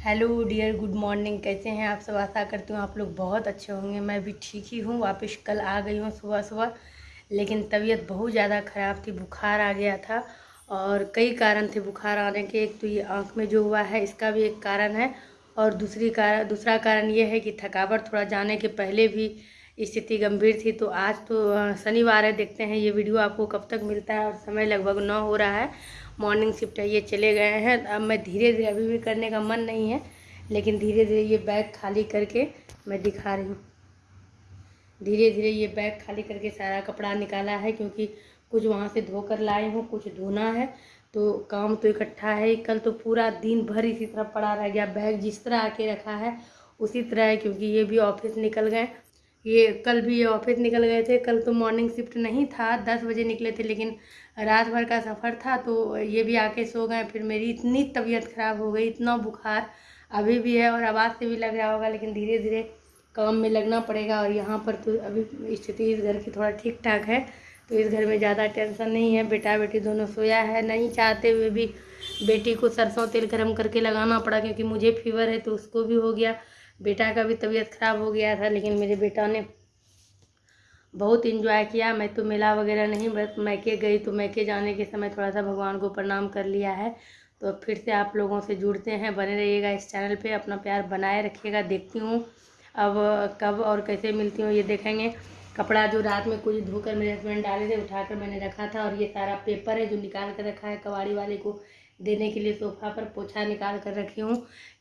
Hello dear, good morning. कैसे हैं आप सब? आशा करती हूँ आप लोग बहुत अच्छे होंगे। मैं भी ठीक ही हूँ। वापस कल आ गई हूँ सुबह सुबह, लेकिन तबीयत बहुत ज़्यादा ख़राब थी। बुखार आ गया था और कई कारण थे बुखार आने के। एक तो ये आँख में जो हुआ है, इसका भी एक कारण है और दूसरी कारण दूसरा कारण ये है कि थकावट थोड़ा जाने के पहले भी स्थिति गंभीर थी। तो आज तो शनिवार है, देखते हैं ये वीडियो आपको कब तक मिलता है और समय लगभग नौ हो रहा है। मॉर्निंग शिफ्ट है, ये चले गए हैं। अब मैं धीरे धीरे, अभी भी करने का मन नहीं है, लेकिन धीरे धीरे ये बैग खाली करके मैं दिखा रही हूँ। धीरे धीरे ये बैग खाली करके सारा कपड़ा निकाला है, क्योंकि कुछ वहाँ से धोकर लाए हूँ, कुछ धोना है। तो काम तो इकट्ठा है, कल तो पूरा दिन भर इसी तरह पड़ा रह गया, बैग जिस तरह आके रखा है, उसी तरह है, क्योंकि ये भी ऑफ़िस निकल गए। ये कल भी ऑफ़िस निकल गए थे। कल तो मॉर्निंग शिफ्ट नहीं था, दस बजे निकले थे, लेकिन रात भर का सफ़र था तो ये भी आके सो गए। फिर मेरी इतनी तबीयत ख़राब हो गई, इतना बुखार अभी भी है और आवाज़ से भी लग रहा होगा, लेकिन धीरे धीरे काम में लगना पड़ेगा और यहाँ पर तो अभी स्थिति इस घर की थोड़ा ठीक ठाक है तो इस घर में ज़्यादा टेंशन नहीं है। बेटा बेटी दोनों सोया है, नहीं चाहते हुए भी बेटी को सरसों तेल गर्म करके लगाना पड़ा, क्योंकि मुझे फीवर है तो उसको भी हो गया। बेटा का भी तबीयत ख़राब हो गया था, लेकिन मेरे बेटा ने बहुत इन्जॉय किया। मैं तो मेला वगैरह नहीं, बस मैके गई तो मैके जाने के समय थोड़ा सा भगवान को प्रणाम कर लिया है। तो फिर से आप लोगों से जुड़ते हैं। बने रहिएगा इस चैनल पे, अपना प्यार बनाए रखिएगा। देखती हूँ अब कब और कैसे मिलती हूँ, ये देखेंगे। कपड़ा जो रात में कुछ धोकर मेरे हस्बैंड डाले थे, उठाकर मैंने रखा था। और ये सारा पेपर है जो निकाल कर रखा है कबाड़ी वाले को। देने के लिए सोफ़ा पर पोछा निकाल कर रखी हूँ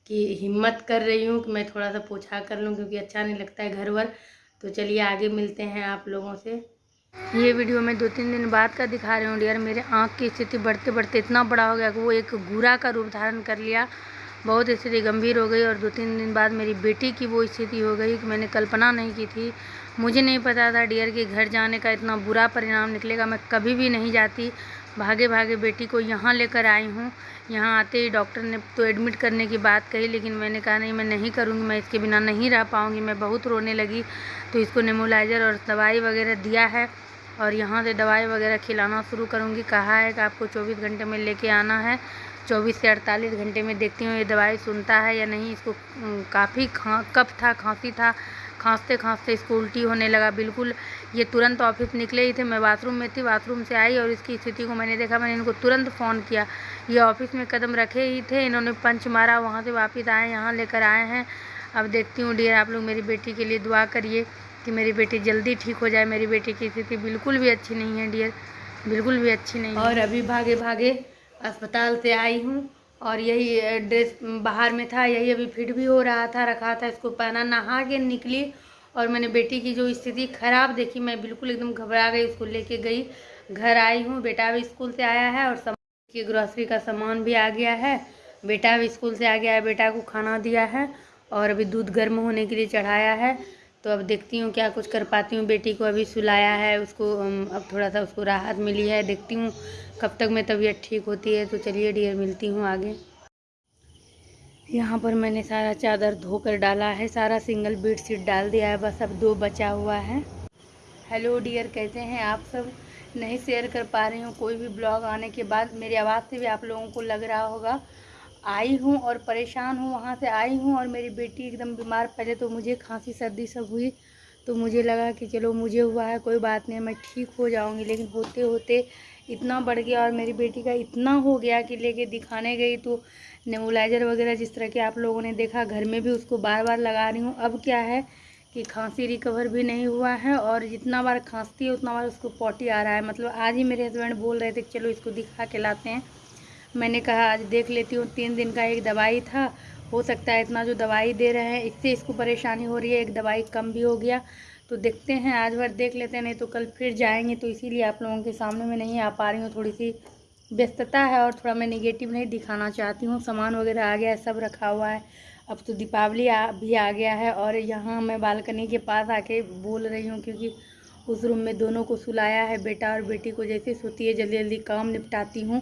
कि हिम्मत कर रही हूँ कि मैं थोड़ा सा पोछा कर लूँ क्योंकि अच्छा नहीं लगता है घर वर। तो चलिए आगे मिलते हैं आप लोगों से। ये वीडियो मैं दो तीन दिन बाद का दिखा रही हूँ डियर। मेरे आँख की स्थिति बढ़ते बढ़ते इतना बड़ा हो गया कि वो एक गुरा का रूप धारण कर लिया। बहुत स्थिति गंभीर हो गई और दो तीन दिन बाद मेरी बेटी की वो स्थिति हो गई कि मैंने कल्पना नहीं की थी। मुझे नहीं पता था डियर के घर जाने का इतना बुरा परिणाम निकलेगा। मैं कभी भी नहीं जाती। भागे भागे बेटी को यहाँ लेकर आई हूँ। यहाँ आते ही डॉक्टर ने तो एडमिट करने की बात कही, लेकिन मैंने कहा, नहीं, मैं नहीं करूँगी, मैं इसके बिना नहीं रह पाऊँगी, मैं बहुत रोने लगी तो इसको नेमोलाइज़र और दवाई वगैरह दिया है और यहाँ से दवाई वगैरह खिलाना शुरू करूँगी। कहा है कि आपको चौबीस घंटे में लेके आना है, चौबीस से अड़तालीस घंटे में देखती हूँ ये दवाई सुनता है या नहीं। इसको काफ़ी खा, कफ था, खांसी था खांसते खांसते इसको उल्टी होने लगा। बिल्कुल, ये तुरंत ऑफ़िस निकले ही थे। मैं बाथरूम में थी बाथरूम से आई और इसकी स्थिति को मैंने देखा। मैंने इनको तुरंत फ़ोन किया। ये ऑफ़िस में कदम रखे ही थे। इन्होंने पंच मारा, वहाँ से वापस आए, यहाँ लेकर आए हैं। अब देखती हूँ डियर आप लोग मेरी बेटी के लिए दुआ करिए कि मेरी बेटी जल्दी ठीक हो जाए। मेरी बेटी की स्थिति बिल्कुल भी अच्छी नहीं है डियर बिल्कुल भी अच्छी नहीं और अभी भागे भागे अस्पताल से आई हूँ। और यही ड्रेस बाहर में था, यही अभी फिट भी हो रहा था, रखा था, इसको पहना, नहा के निकली और मैंने बेटी की जो स्थिति ख़राब देखी, मैं बिल्कुल एकदम घबरा गई, उसको लेके गई, घर आई हूँ, बेटा भी स्कूल से आया है और सामान की ग्रॉसरी का सामान भी आ गया है, बेटा भी स्कूल से आ गया है, बेटा को खाना दिया है और अभी दूध गर्म होने के लिए चढ़ाया है। तो अब देखती हूँ क्या कुछ कर पाती हूँ। बेटी को अभी सुलाया है, उसको अब थोड़ा सा उसको राहत मिली है। देखती हूँ कब तक मैं तबीयत ठीक होती है। तो चलिए डियर, मिलती हूँ आगे। यहाँ पर मैंने सारा चादर धोकर डाला है, सारा सिंगल बेड शीट डाल दिया है, बस अब दो बचा हुआ है। हेलो डियर, कैसे हैं आप सब? नहीं शेयर कर पा रही हूँ। कोई भी ब्लॉग आने के बाद मेरी आवाज़ से भी आप लोगों को लग रहा होगा। आई हूँ और परेशान हूँ, वहाँ से आई हूँ और मेरी बेटी एकदम बीमार पहले तो मुझे खांसी, सर्दी सब हुई तो मुझे लगा कि चलो मुझे हुआ है, कोई बात नहीं, मैं ठीक हो जाऊँगी। लेकिन होते होते इतना बढ़ गया और मेरी बेटी का इतना हो गया कि लेके दिखाने गई तो नेबुलाइज़र वगैरह जिस तरह के आप लोगों ने देखा, घर में भी उसको बार बार लगा रही हूँ। अब क्या है कि खांसी रिकवर भी नहीं हुआ है और जितना बार खांसती है, उतना बार उसको पॉटी आ रहा है। मतलब आज ही मेरे हस्बैंड बोल रहे थे चलो इसको दिखा के लाते हैं। मैंने कहा, आज देख लेती हूँ, तीन दिन का एक दवाई था। हो सकता है इतना जो दवाई दे रहे हैं, इससे इसको परेशानी हो रही है, एक दवाई कम भी हो गया। तो देखते हैं, आज भर देख लेते हैं, नहीं तो कल फिर जाएँगे। तो इसीलिए आप लोगों के सामने में नहीं आ पा रही हूँ। थोड़ी सी व्यस्तता है और थोड़ा मैं निगेटिव नहीं दिखाना चाहती हूँ। सामान वगैरह आ गया है, सब रखा हुआ है। अब तो दीपावली आ, भी आ गया है और यहाँ मैं बालकनी के पास आके बोल रही हूँ क्योंकि उस रूम में दोनों को सुलाया है, बेटा और बेटी को जैसे सोती है जल्दी जल्दी काम निपटाती हूँ।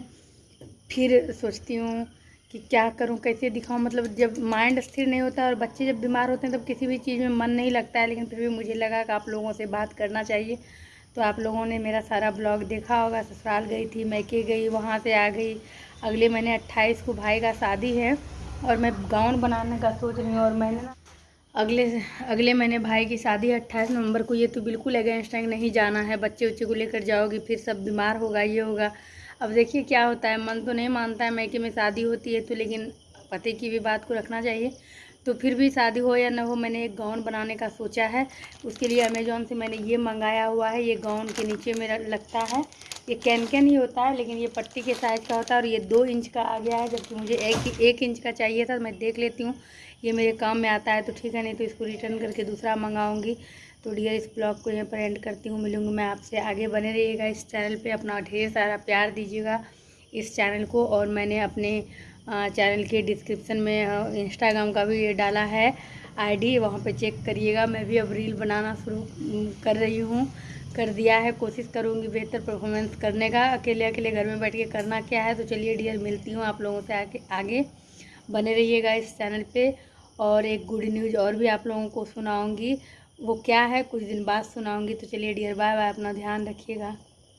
फिर सोचती हूँ कि क्या करूँ, कैसे दिखाऊँ? मतलब जब माइंड स्थिर नहीं होता और बच्चे जब बीमार होते हैं, तब किसी भी चीज़ में मन नहीं लगता है, लेकिन फिर भी मुझे लगा कि आप लोगों से बात करना चाहिए। तो आप लोगों ने मेरा सारा ब्लॉग देखा होगा, ससुराल गई थी, मैके गई, वहाँ से आ गई। अगले महीने अट्ठाईस को भाई का शादी है और मैं गाउन बनाने का सोच रही हूँ और मैंने ना अगले अगले महीने भाई की शादी है अट्ठाईस नवंबर को। ये तो बिल्कुल अगेंस्ट नहीं जाना है। बच्चे उच्चे को लेकर जाओगी, फिर सब बीमार होगा, ये होगा। अब देखिए क्या होता है, मन तो नहीं मानता है मैके में शादी होती है तो लेकिन पति की भी बात को रखना चाहिए। तो फिर भी शादी हो या ना हो, मैंने एक गाउन बनाने का सोचा है। उसके लिए अमेज़ोन से मैंने ये मंगाया हुआ है, ये गाउन के नीचे मेरा लगता है। ये कैन कैन ही होता है, लेकिन ये पट्टी के साइज़ का होता है और ये दो इंच का आ गया है, जबकि मुझे एक एक इंच का चाहिए था मैं देख लेती हूँ। ये मेरे काम में आता है तो ठीक है, नहीं तो इसको रिटर्न करके दूसरा मंगाऊँगी। तो डियर इस ब्लॉग को यहाँ पर एंड करती हूँ, मिलूँगी मैं आपसे आगे। बने रहिएगा इस चैनल पर अपना ढेर सारा प्यार दीजिएगा इस चैनल को। और मैंने अपने चैनल के डिस्क्रिप्शन में इंस्टाग्राम का भी ये डाला है आईडी वहाँ पे चेक करिएगा। मैं भी अब रील बनाना शुरू कर रही हूँ। कर दिया है, कोशिश करूँगी बेहतर परफॉर्मेंस करने का। अकेले अकेले घर में बैठ के करना क्या है? तो चलिए डियर मिलती हूँ आप लोगों से आके आगे। बने रहिएगा इस चैनल पे। और एक गुड न्यूज़ और भी आप लोगों को सुनाऊँगी। वो क्या है? कुछ दिन बाद सुनाऊँगी। तो चलिए डियर बाय बाय अपना ध्यान रखिएगा।